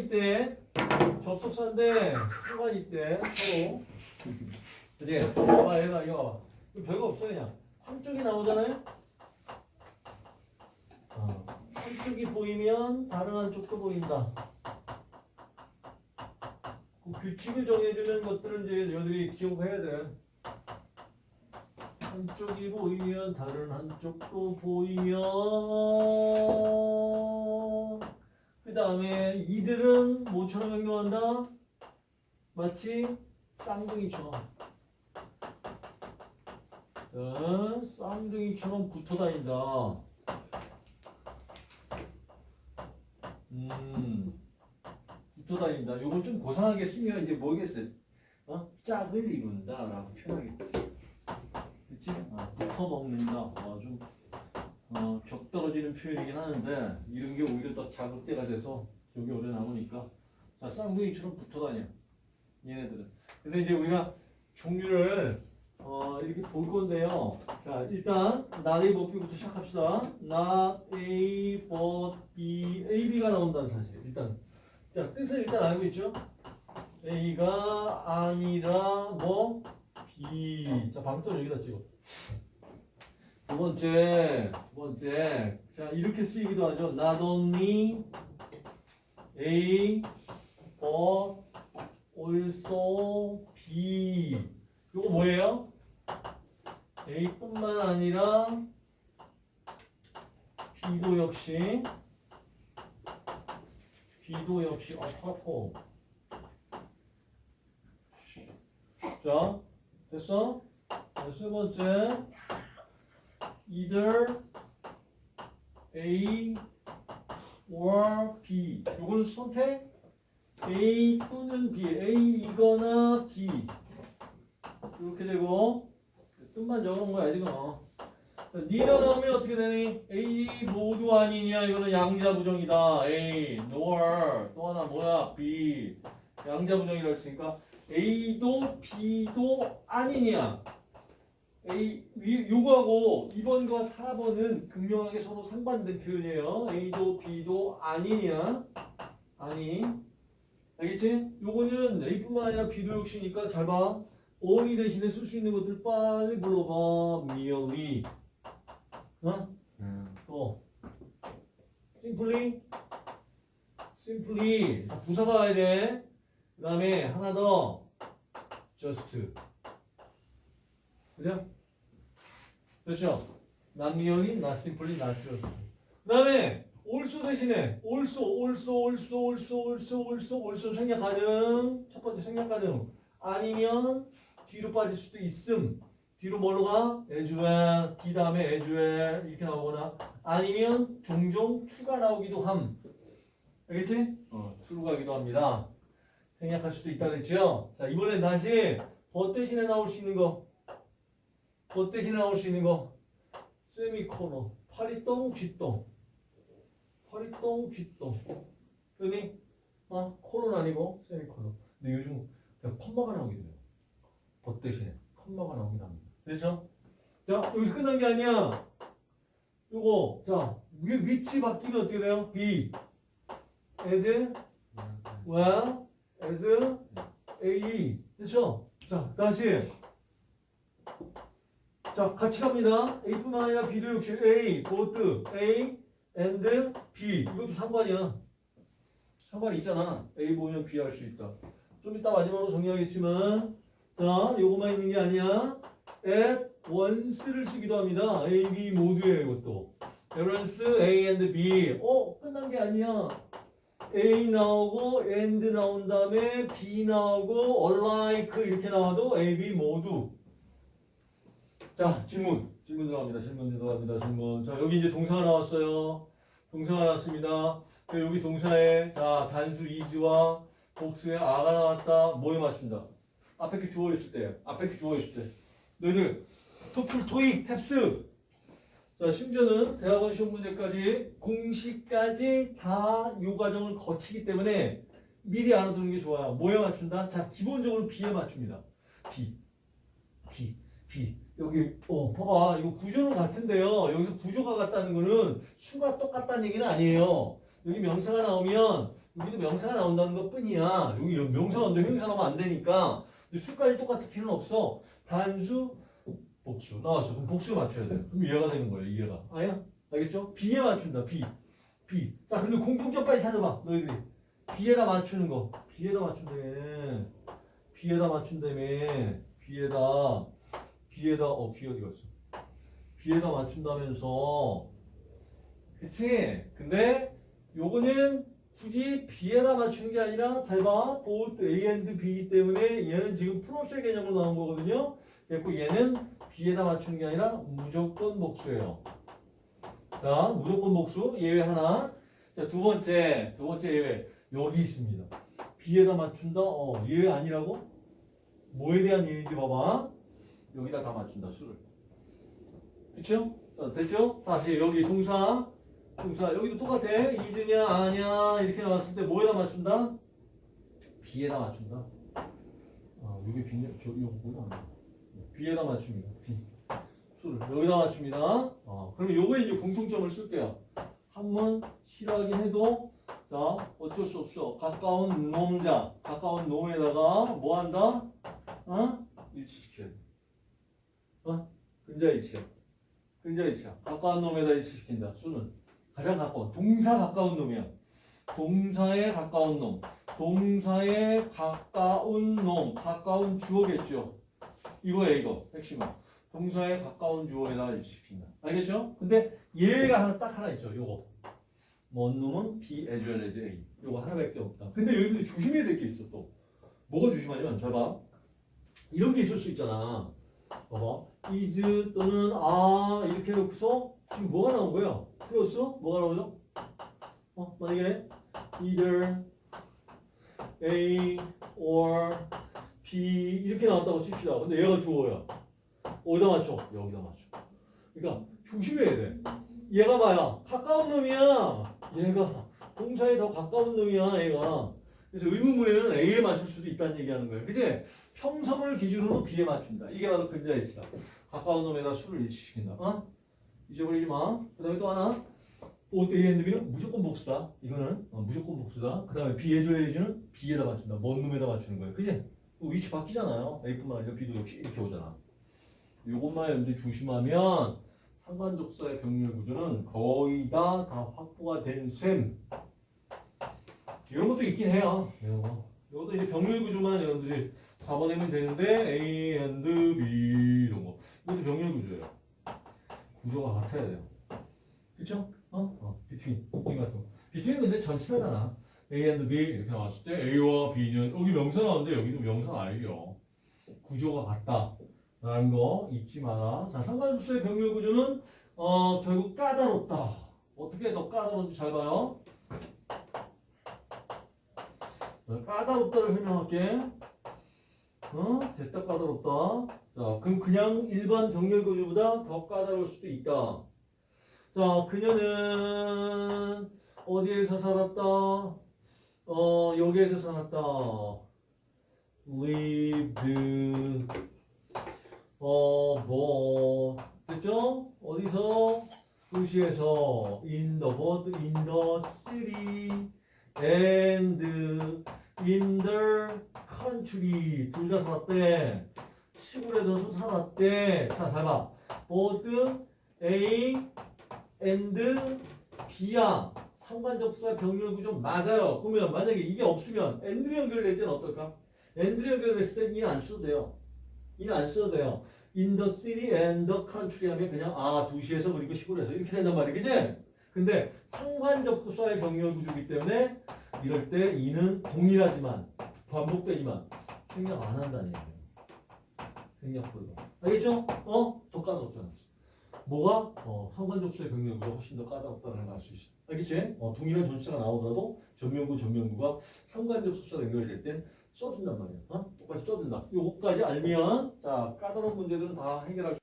있대. 접속사인데 상관 있대. 서로. 그지? 봐봐 얘가 이거 별거 없어 그냥. 한쪽이 나오잖아요. 어. 한쪽이 보이면 다른 한쪽도 보인다. 그 규칙을 정해주는 것들은 이제 여러분들이 기억해야 돼. 한쪽이 보이면 다른 한쪽도 보이면 그 다음에 이들은 뭐처럼 행동한다? 마치 쌍둥이처럼 어, 쌍둥이처럼 붙어 다닌다. 음, 붙어 다닌다. 요걸 좀 고상하게 쓰면 이제 뭐겠어요? 어? 짝을 이룬다라고 표현하겠지. 그치? 아, 붙어 먹는다. 어, 좀 어, 격 떨어지는 표현이긴 하는데 이런 게 오히려 더 자극제가 돼서 여기 오래 나오니까 자 쌍둥이처럼 붙어 다녀. 얘네들은. 그래서 이제 우리가 종류를 어, 이렇게 볼 건데요. 자 일단 B부터 시작합시다. not A but B, A, B가 나온다는 사실. 일단 자 뜻을 일단 알고 있죠. A가 아니라 뭐 B. 자 방점 여기다 찍어. 두 번째, 두 번째. 자, 이렇게 쓰이기도 하죠. Not only A, but also B. 이거 뭐예요? A뿐만 아니라 B도 역시 B도 역시 어파포. 자, 됐어? 자, 세 번째. Either A or B. 이건 선택 A 또는 B. A이거나 B. 이렇게 되고 뜻만 적어놓은 거야 지금. 니가 나오면 어떻게 되니? A 모두 아니냐? 이거는 양자 부정이다. A nor 또 하나 뭐야? B 양자 부정이라고 했으니까 A도 B도 아니냐? A, 위- 요거하고 2번과 4번은 극명하게 서로 상반된 표현이에요. A도 B도 아니냐? 아니. 알겠지? 요거는 A뿐만 아니라 B도 역시니까 잘 봐. only 대신에 쓸 수 있는 것들 빨리 불러봐. merely. 어? 또. simply. simply. 자, 부사가 와야 돼. 그 다음에 하나 더. just. 그죠? 그렇죠? not merely, not simply, not just. 그 다음에 also 대신에 also, also, also, also, also, also, also 생략 가능. 첫 번째 생략 가능. 아니면 뒤로 빠질 수도 있음. 뒤로 뭘로 가? as well, D 다음에 as well 이렇게 나오거나 아니면 종종 추가 나오기도 함. 알겠지? 어, 추로 가기도 합니다. 생략할 수도 있다 그랬죠? 자, 이번엔 다시 버 대신에 나올 수 있는 거. 버 대신에 나올 수 있는 거. 세미코너. 파리똥, 쥐똥. 파리똥, 쥐똥. 그니? 아, 코는 아니고 세미코너. 근데 요즘 그냥 컴마가 나오기도 해요. 버 대신에. 컴마가 나오기도 합니다. 그렇죠? 자, 여기서 끝난 게 아니야. 요거, 자, 위, 위치 바뀌면 어떻게 돼요? B. as, well, as, A. 됐죠? 자, 다시. 자, 같이 갑니다. A뿐만 아니라 B도 역시 A, both A and B. 이것도 상관이야. 상관이 있잖아. A 보면 B 할 수 있다. 좀 이따 마지막으로 정리하겠지만, 자, 요거만 있는 게 아니야. at once를 쓰기도 합니다. A, B 모두예요, 이것도. balance A and B. 어, 끝난 게 아니야. A 나오고 and 나온 다음에 B 나오고 alike 이렇게 나와도 A, B 모두. 자, 질문. 질문 들어갑니다. 질문 들어갑니다. 질문. 자, 여기 이제 동사가 나왔어요. 동사가 나왔습니다. 그 여기 동사에 자, 단수 is와 복수에 a가 나왔다. 뭐에 맞춘다? 앞에 게 주어 있을 때. 앞에 게 주어 있을 때. 너희들 토플, 토익, 탭스. 자, 심지어는 대학원 시험 문제까지 공식까지 다요 과정을 거치기 때문에 미리 알아두는 게 좋아요. 뭐에 맞춘다? 자, 기본적으로 B에 맞춥니다. B. B. B. 여기 어 봐봐 이거 구조는 같은데요 여기서 구조가 같다는 거는 수가 똑같다는 얘기는 아니에요 여기 명사가 나오면 여기도 명사가 나온다는 것 뿐이야. 여기 명사가 나오는데 형용사 나오면 안 되니까. 근데 수까지 똑같을 필요는 없어. 단수, 복수. 나왔어. 그럼 복수 맞춰야 돼. 그럼 이해가 되는 거예요, 이해가. 아야? 알겠죠? B에 맞춘다, B. B. 자, 근데 공통점 빨리 찾아봐, 너희들이. B에다 맞추는 거. B에다 맞춘다며. B에다 맞춘다며. B에다. B에다, 어, B 어디 갔어? B에다 맞춘다면서. 그치? 근데 요거는 굳이 B에다 맞추는 게 아니라 잘 봐. both A and B 때문에 얘는 지금 프로세 개념으로 나온 거거든요. 그래고 얘는 B에다 맞추는 게 아니라 무조건 복수예요. 자, 무조건 복수. 예외 하나. 자, 두 번째. 두 번째 예외. 여기 있습니다. B에다 맞춘다? 어, 예외 아니라고? 뭐에 대한 예외인지 봐봐. 여기다 다 맞춘다, 수를. 그쵸? 자, 됐죠? 다시 여기 동사. 동사. 여기도 똑같아. 이즈냐, 아냐. 이렇게 나왔을 때 뭐에다 맞춘다? B에다 맞춘다. 아, 여기 B냐, 저, 이거 뭐야? B에다 맞춥니다. B. 수를. 여기다 맞춥니다. 어, 그럼 요거에 이제 공통점을 쓸게요. 한번 싫어하긴 해도, 자, 어쩔 수 없어. 가까운 놈자. 가까운 놈에다가 뭐 한다? 어? 일치시켜야 돼. 어? 근자 일치야. 근자 일치야. 가까운 놈에다 일치시킨다. 수는. 가장 가까운. 동사 가까운 놈이야. 동사에 가까운 놈. 동사에 가까운 놈. 가까운 주어겠죠. 이거야, 이거. 핵심은. 동사에 가까운 주어에다 일치시킨다. 알겠죠? 근데 얘가 하나 딱 하나 있죠. 요거. 뭔 놈은 B as well as A. 요거 하나밖에 없다. 근데 여기도 조심해야 될 게 있어 또. 뭐가 조심하냐면 잘 봐. 이런 게 있을 수 있잖아. 봐봐. is 또는 아 이렇게 해놓고서 지금 뭐가 나온 거야? 플러스 뭐가 나오죠? 어 만약에 either A or B 이렇게 나왔다고 칩시다. 근데 얘가 주어야. 어디다 맞춰? 여기다 맞춰. 그러니까 조심해야 돼. 얘가 봐야 가까운 놈이야. 얘가 동사에 더 가까운 놈이야. 얘가. 그래서 의문문에는 A에 맞출 수도 있다는 얘기하는 거예요. 그지? 평성을 기준으로 B에 맞춘다. 이게 바로 근자일치다. 가까운 놈에다 수를 일치시킨다. 어? 잊어버리지 마. 그 다음에 또 하나. 보트 A and B는 무조건 복수다. 이거는 어, 무조건 복수다. 그 다음에 B 해줘야지는 B에다 맞춘다. 먼 놈에다 맞추는 거예요. 그지? 위치 바뀌잖아요. A뿐만 아니라 B도 역시 이렇게 오잖아. 요것만 여러분들 조심하면 상관족사의 병렬 구조는 거의 다, 다 확보가 된 셈. 이런 것도 있긴 해요. 이런 거. 이것도 이제 병렬 구조만 여러분들이 잡아내면 되는데 A and B 이런 거. 이것도 병렬 구조예요. 구조가 같아야 돼요. 그쵸? 어? 어, between. between 같은 거. between 근데 전치사잖아. A and B 이렇게 나왔을 때 A와 B는 여기 명사 나오는데 여기도 명사 아니에요. 구조가 같다. 라는 거 잊지 마라. 자, 상관수의 병렬 구조는 어, 결국 까다롭다. 어떻게 더 까다로운지 잘 봐요. 자, 까다롭다를 설명할게. 어? 됐다 까다롭다. 자, 그럼 그냥 일반 병렬 구조보다 더 까다로울 수도 있다. 자, 그녀는 어디에서 살았다? 어, 여기에서 살았다. lived 어, 뭐, 됐죠? 어디서? 도시에서, in the bird, in the city, and in the country. 둘다 살았대. 시골에서도 살았대. 자, 잘 봐. both A and B야. 상관접사 병렬 구조 맞아요. 그러면 만약에 이게 없으면 and로 연결될 때는 어떨까? and로 연결됐을 땐 이안 써도 돼요. 이는 안 써도 돼요. In the city and the country 하면 그냥 아 도시에서 그리고 시골에서 이렇게 된단 말이야, 그지? 근데 상관접사의 병렬 구조이기 때문에 이럴 때 이는 동일하지만 반복되지만 생략 안 한다는 얘기예요. 생략 불가. 알겠죠? 어? 더 까다롭잖아. 뭐가? 어, 병렬 구조 훨씬 더 까다롭다는 걸 알 수 있어. 알겠지? 어, 동일한 전치사가 나오더라도 전면구 전면구가 상관접사가 연결될 땐 써준단 말이야. 어? 똑같이 써준다. 요거까지 알면 자 까다로운 문제들은 다 해결할 수